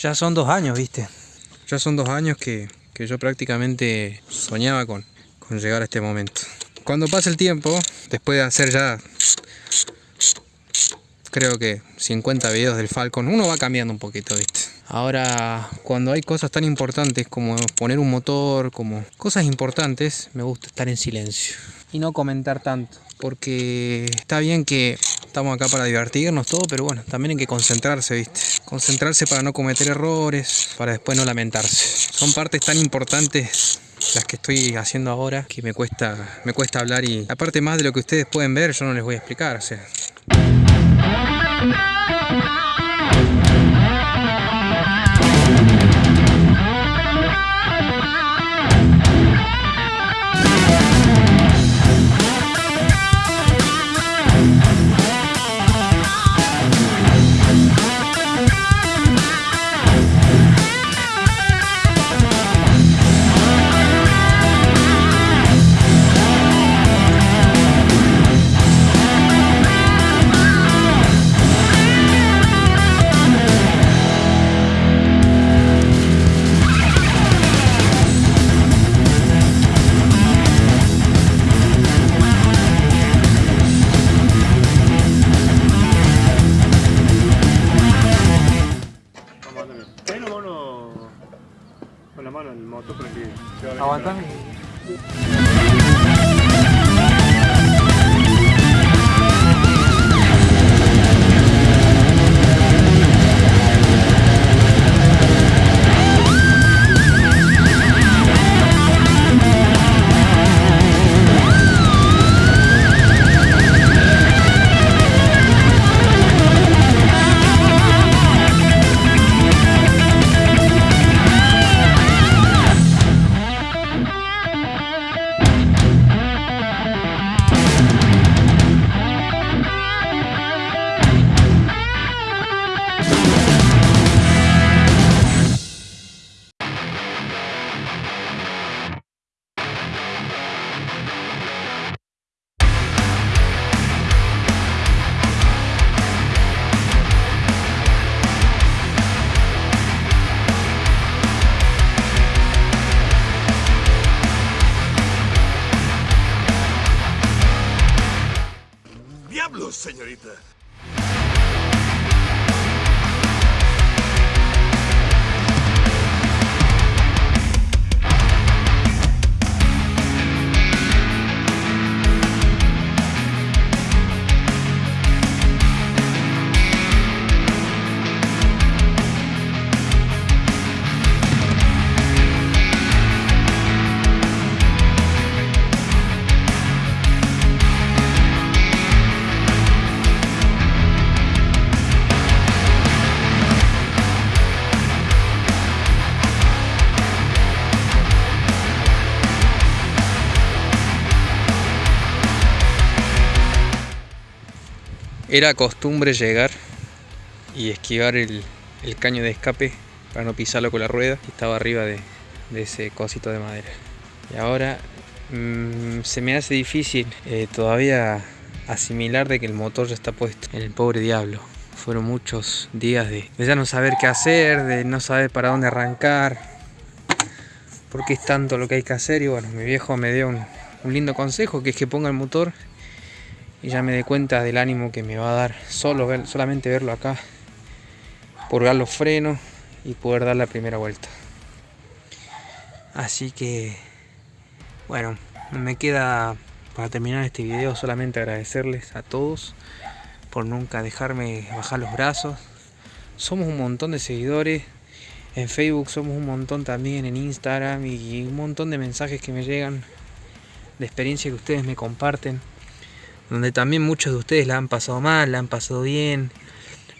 Ya son dos años, viste. Ya son dos años que, que yo prácticamente soñaba con, con llegar a este momento. Cuando pasa el tiempo, después de hacer ya creo que 50 videos del Falcon, uno va cambiando un poquito, ¿viste? Ahora, cuando hay cosas tan importantes como poner un motor, como cosas importantes, me gusta estar en silencio y no comentar tanto, porque está bien que estamos acá para divertirnos todo, pero bueno, también hay que concentrarse, ¿viste? Concentrarse para no cometer errores, para después no lamentarse. Son partes tan importantes las que estoy haciendo ahora que me cuesta me cuesta hablar y aparte más de lo que ustedes pueden ver yo no les voy a explicar o sea señorita. Era costumbre llegar y esquivar el, caño de escape para no pisarlo con la rueda que estaba arriba de, ese cosito de madera. Y ahora mm, se me hace difícil eh, todavía asimilar de que el motor ya está puesto en el pobre diablo. Fueron muchos días de, ya no saber qué hacer, de no saber para dónde arrancar, porque es tanto lo que hay que hacer. Y bueno, mi viejo me dio un, un lindo consejo, que es que ponga el motor y ya me di cuenta del ánimo que me va a dar solo solamente verlo acá purgar los frenos y poder dar la primera vuelta. Así que bueno me queda para terminar este video solamente agradecerles a todos por nunca dejarme bajar los brazos. Somos un montón de seguidores en Facebook somos un montón también en Instagram y un montón de mensajes que me llegan de experiencia que ustedes me comparten donde también muchos de ustedes la han pasado mal, la han pasado bien.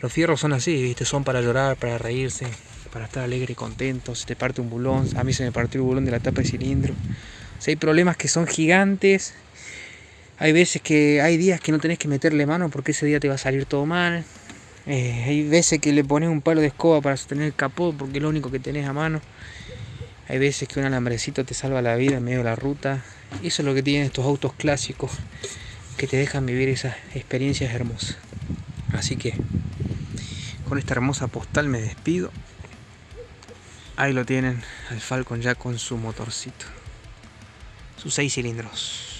Los fierros son así, ¿viste? Son para llorar, para reírse, para estar alegre y contento. Se te parte un bulón, a mí se me partió el bulón de la tapa de cilindro. O hay problemas que son gigantes. Hay veces que hay días que no tenés que meterle mano porque ese día te va a salir todo mal. Eh, hay veces que le pones un palo de escoba para sostener el capó porque es lo único que tenés a mano. Hay veces que un alambrecito te salva la vida en medio de la ruta. Eso es lo que tienen estos autos clásicos que te dejan vivir esas experiencias hermosas. Así que con esta hermosa postal me despido. Ahí lo tienen, el Falcon ya con su motorcito. Sus seis cilindros.